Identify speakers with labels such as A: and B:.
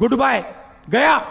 A: Good bye गया।